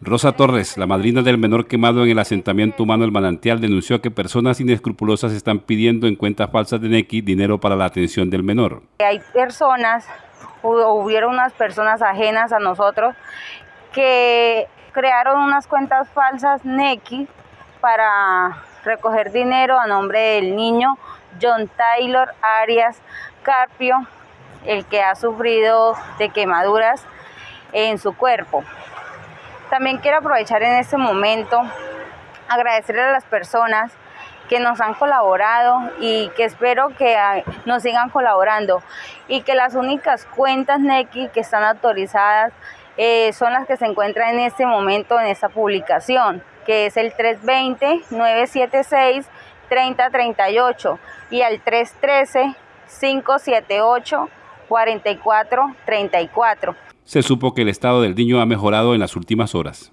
Rosa Torres, la madrina del menor quemado en el asentamiento humano El Manantial, denunció que personas inescrupulosas están pidiendo en cuentas falsas de Nequi dinero para la atención del menor. Hay personas, hubieron unas personas ajenas a nosotros que crearon unas cuentas falsas Nequi para recoger dinero a nombre del niño John Taylor Arias Carpio, el que ha sufrido de quemaduras en su cuerpo. También quiero aprovechar en este momento agradecerle a las personas que nos han colaborado y que espero que ah, nos sigan colaborando y que las únicas cuentas NECI que están autorizadas eh, son las que se encuentran en este momento en esta publicación, que es el 320-976-3038 y al 313-578-4434 se supo que el estado del niño ha mejorado en las últimas horas.